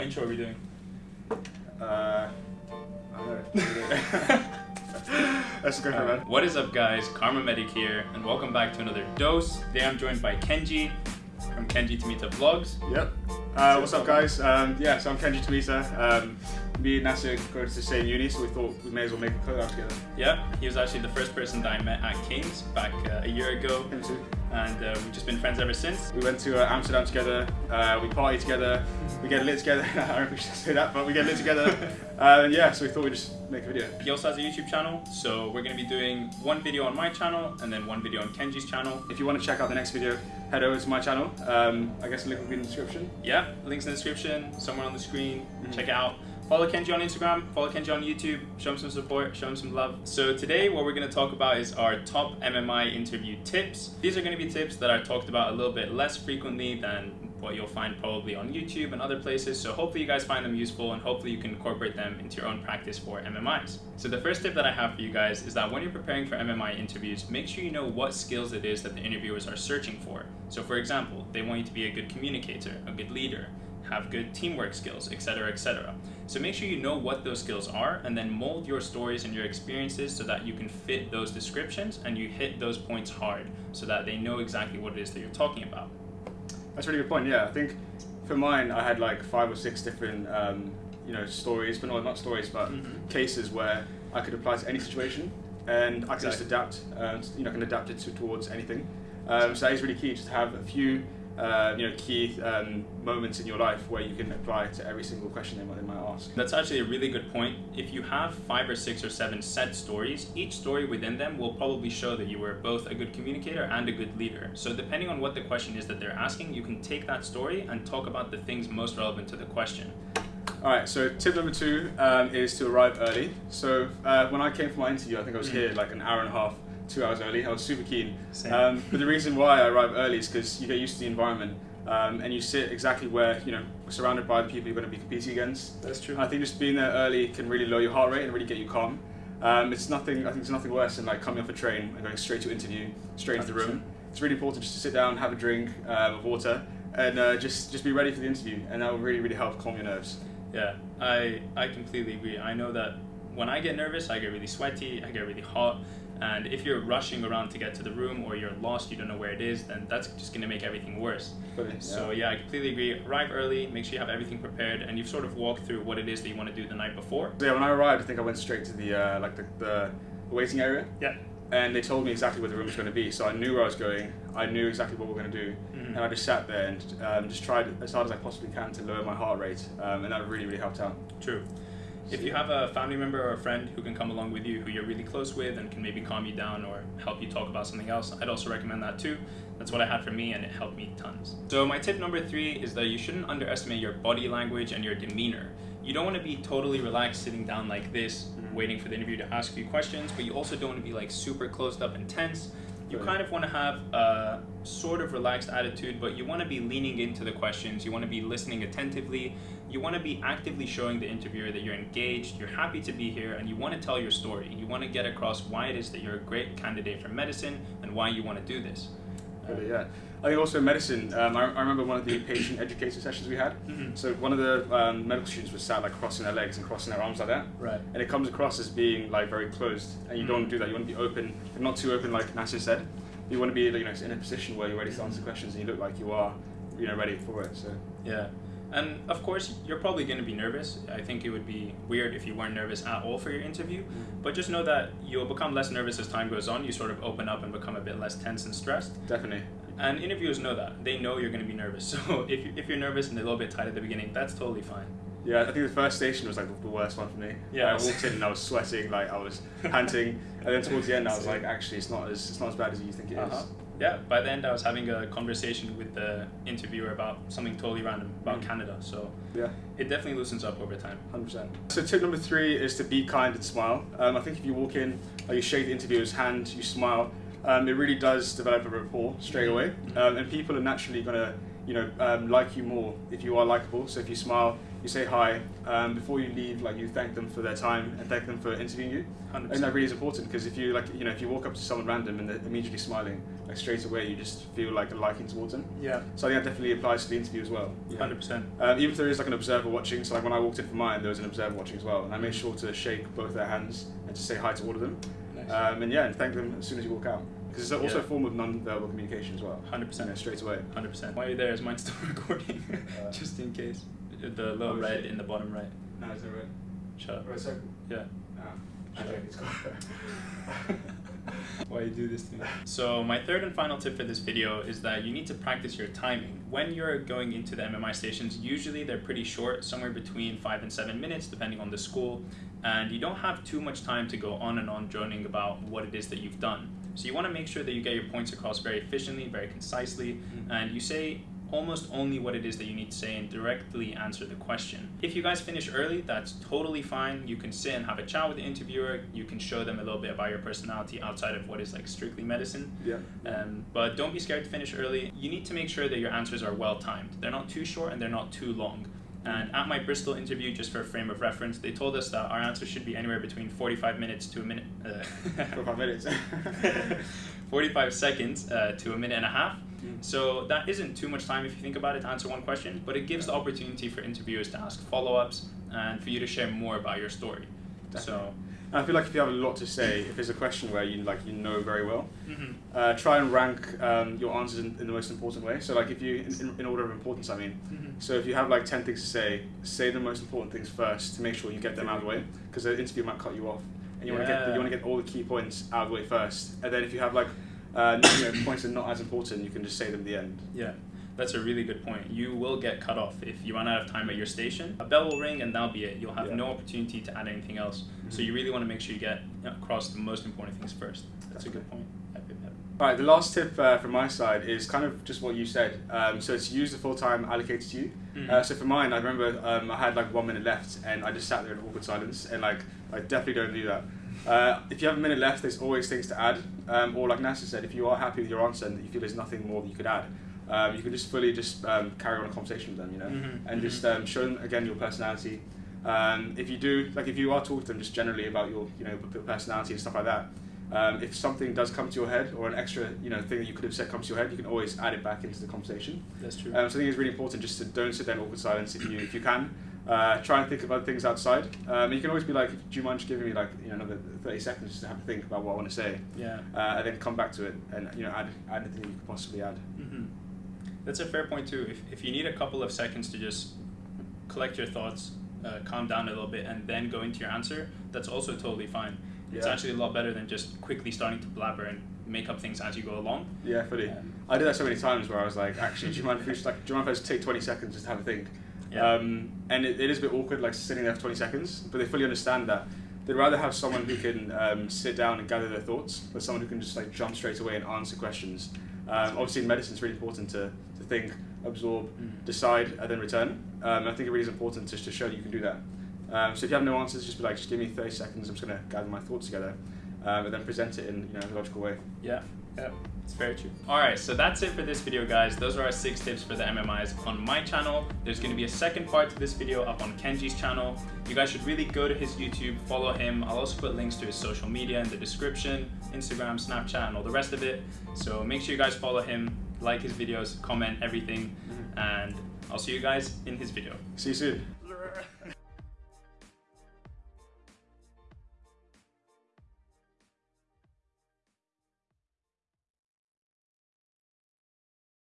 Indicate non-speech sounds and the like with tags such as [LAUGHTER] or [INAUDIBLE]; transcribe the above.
What intro are we doing? Uh, I don't know. [LAUGHS] Let's go for it, man. What is up, guys? KharmaMedic here, and welcome back to another dose. Today I'm joined by Kenji from Kenji Tamita Vlogs. Yep. Uh, what's up, guys? Um, yeah, so I'm Kenji Tamita. Um, me and Nasser go to the same uni, so we thought we may as well make a collab together. Yeah, he was actually the first person that I met at King's back uh, a year ago, Him too. and uh, we've just been friends ever since. We went to uh, Amsterdam together. Uh, we party together. We get lit together. [LAUGHS] I don't know if we should say that, but we get lit together. uh, [LAUGHS] and yeah, so we thought we'd just make a video. He also has a YouTube channel, so we're going to be doing one video on my channel and then one video on Kenji's channel. If you want to check out the next video, head over to my channel. Um, I guess the link will be in the description. Yeah, links in the description, somewhere on the screen. Mhm. Check it out. Follow Kenji on Instagram, follow Kenji on YouTube, show him some support, show him some love. So today what we're going to talk about is our top MMI interview tips. These are going to be tips that are talked about a little bit less frequently than what you'll find probably on YouTube and other places. So hopefully you guys find them useful and hopefully you can incorporate them into your own practice for MMIs. So the first tip that I have for you guys is that when you're preparing for MMI interviews, make sure you know what skills it is that the interviewers are searching for. So for example, they want you to be a good communicator, a good leader, have good teamwork skills, etc., etc. So make sure you know what those skills are and then mold your stories and your experiences so that you can fit those descriptions and you hit those points hard so that they know exactly what it is that you're talking about. That's a really good point. Yeah, I think for mine, I had like five or six different, um, you know, stories, but no, not stories, but Mhm. cases where I could apply to any situation, and I can just adapt. Um, you know, I can adapt it to, towards anything. Um, so that is really key, just to have a few, uh, you know, key um, moments in your life where you can apply to every single question they might, they might ask. That's actually a really good point. If you have five or six or seven set stories, each story within them will probably show that you were both a good communicator and a good leader. So depending on what the question is that they're asking, you can take that story and talk about the things most relevant to the question. All right, so tip number two um, is to arrive early. So uh, when I came for my interview, I think I was Mm. here like an hour and a half, two hours early. I was super keen. Um, but the reason why I arrive early is because you get used to the environment um, and you sit exactly where you know surrounded by the people you're going to be competing against. That's true. I think just being there early can really lower your heart rate and really get you calm. Um, it's nothing. I think it's nothing worse than like coming off a train and going straight to interview, straight into the room. It's really important just to sit down, have a drink um, of water, and uh, just just be ready for the interview, and that will really really help calm your nerves. Yeah, I I completely agree. I know that when I get nervous, I get really sweaty, I get really hot, and if you're rushing around to get to the room or you're lost, you don't know where it is, then that's just gonna make everything worse. Yeah. So yeah, I completely agree. Arrive early, make sure you have everything prepared, and you've sort of walked through what it is that you want to do the night before. So yeah, when I arrived, I think I went straight to the uh, like the, the waiting area, Yeah. and they told me exactly where the room was going to be. So I knew where I was going. I knew exactly what we were going to do, Mhm. and I just sat there and um, just tried as hard as I possibly can to lower my heart rate, um, and that really really helped out. True. If you have a family member or a friend who can come along with you, who you're really close with, and can maybe calm you down or help you talk about something else, I'd also recommend that too. That's what I had for me, and it helped me tons. So my tip number three is that you shouldn't underestimate your body language and your demeanor. You don't want to be totally relaxed sitting down like this, Mhm. waiting for the interview to ask you questions, but you also don't want to be like super closed up and tense. You Right. kind of want to have a sort of relaxed attitude, but you want to be leaning into the questions. You want to be listening attentively. You want to be actively showing the interviewer that you're engaged, you're happy to be here, and you want to tell your story. You want to get across why it is that you're a great candidate for medicine and why you want to do this. But, yeah, I think also medicine. Um, I, I remember one of the patient educator sessions we had. Mhm. So one of the um, medical students was sat like crossing their legs and crossing their arms like that. Right. and it comes across as being like very closed and you don't want to do that you want to be open but not too open like Nasser said you want to be you know in a position where you're ready to answer questions and you look like you are you know ready for it so Yeah. And of course, you're probably going to be nervous. I think it would be weird if you weren't nervous at all for your interview. Mm. But just know that you'll become less nervous as time goes on. You sort of open up and become a bit less tense and stressed. definitely And interviewers know that. They know you're going to be nervous. [LAUGHS] So if, you, if you're nervous and a little bit tight at the beginning, that's totally fine. yeah I think the first station was like the worst one for me Yeah. I walked in and I was sweating like I was panting and then towards the end I was [LAUGHS] like actually it's not as it's not as bad as you think it is. Uh-huh. Yeah, by the end, I was having a conversation with the interviewer about something totally random about Mm. Canada. So yeah it definitely loosens up over time. 100%. So tip number three is to be kind and smile. Um, I think if you walk in, uh, you shake the interviewer's hand, you smile, um, it really does develop a rapport straight away. Um, and people are naturally going to, you know, um, like you more if you are likable. So if you smile, you say hi. Um, before you leave, like you thank them for their time and thank them for interviewing you. 100%. And that really is important because if you like, you know, if you walk up to someone random and they're immediately smiling, like straight away, you just feel like a liking towards them. Yeah, So I think that definitely applies to the interview as well. Yeah. 100%. Um, even if there is like an observer watching, so like when I walked in for mine, there was an observer watching as well, and I made sure to shake both their hands and to say hi to all of them, Nice. um, and yeah, and thank them as soon as you walk out, because it's also Yeah. a form of non-verbal communication as well. 100%. You straight away. 100%. While you're there, is mine still [LAUGHS] recording? Uh, [LAUGHS] Just in case. The little oh, red in the bottom right. No, is that right? Shut up. Right circle. Yeah. Ah, okay, it's [LAUGHS] Why you do this to me? So my third and final tip for this video is that you need to practice your timing. When you're going into the MMI stations, usually they're pretty short, somewhere between five and seven minutes, depending on the school, and you don't have too much time to go on and on droning about what it is that you've done. So you want to make sure that you get your points across very efficiently, very concisely, Mhm. and you say almost only what it is that you need to say and directly answer the question. If you guys finish early, that's totally fine. You can sit and have a chat with the interviewer. You can show them a little bit about your personality outside of what is like strictly medicine. yeah. Um, but don't be scared to finish early. You need to make sure that your answers are well timed. They're not too short and they're not too long. And at my Bristol interview, just for a frame of reference, they told us that our answers should be anywhere between 45 minutes to a minute. Uh, [LAUGHS] For five minutes. [LAUGHS] 45 seconds uh, to a minute and a half. Mm. So that isn't too much time if you think about it to answer one question, but it gives the opportunity for interviewers to ask follow-ups and for you to share more about your story. So, I feel like if you have a lot to say, if there's a question where you like you know very well, mhm, uh, try and rank um, your answers in, in the most important way. So like if you, in, in, order of importance, I mean. mhm. So if you have like 10 things to say, say the most important things first to make sure you get them out of the way because the interview might cut you off. And you want to get you want to get all the key points out of the way first. And then if you have like uh, [COUGHS] you know, points are not as important, you can just say them at the end. Yeah, that's a really good point. You will get cut off if you run out of time at your station. A bell will ring and that'll be it. You'll have Yeah. no opportunity to add anything else. So Mhm. you really want to make sure you get across the most important things first. That's a good point. Yep. Right, the last tip uh, from my side is kind of just what you said. Um, so it's use the full time allocated to you. Mhm. Uh, so for mine, I remember um, I had like one minute left and I just sat there in awkward silence and like I definitely don't do that. Uh, if you have a minute left, there's always things to add. Um, or like Nasser said, if you are happy with your answer and you feel there's nothing more that you could add, um, you can just fully just um, carry on a conversation with them, you know, Mhm, and just mhm. um, show them again your personality. Um, if you do, like if you are talking to them just generally about your, you know, your personality and stuff like that, um, if something does come to your head or an extra, you know, thing that you could have said comes to your head, you can always add it back into the conversation. That's true. Um, so I think it's really important just to don't sit there in awkward silence if you if you can. Uh, try and think about things outside. Um, you can always be like, do you mind just giving me like you know another 30 seconds just to have a think about what I want to say, yeah. uh, and then come back to it and you know add add anything you could possibly add. hmm That's a fair point too. If, if you need a couple of seconds to just collect your thoughts, uh, calm down a little bit, and then go into your answer, that's also totally fine. It's Yeah. actually a lot better than just quickly starting to blabber and make up things as you go along. Yeah, fully. Um, I did that so many times where I was like, actually, do you mind if we just like, do you mind if I just take 20 seconds just to have a think? Yeah. Um, and it, it is a bit awkward, like sitting there for 20 seconds, but they fully understand that. They'd rather have someone who can um, sit down and gather their thoughts, than someone who can just like jump straight away and answer questions. Um, obviously, in medicine, it's really important to, to think, absorb, Mm. decide, and then return. Um, I think it really is important just to show that you can do that. Um, so if you have no answers, just be like, just give me 30 seconds. I'm just going to gather my thoughts together, um, and then present it in you know a logical way. Yeah, yeah, it's very true. All right, so that's it for this video, guys. Those are our six tips for the MMIs on my channel. There's going to be a second part to this video up on Kenji's channel. You guys should really go to his YouTube, follow him. I'll also put links to his social media in the description, Instagram, Snapchat, and all the rest of it. So make sure you guys follow him, like his videos, comment everything, mm-hmm. and I'll see you guys in his video. See you soon. [LAUGHS]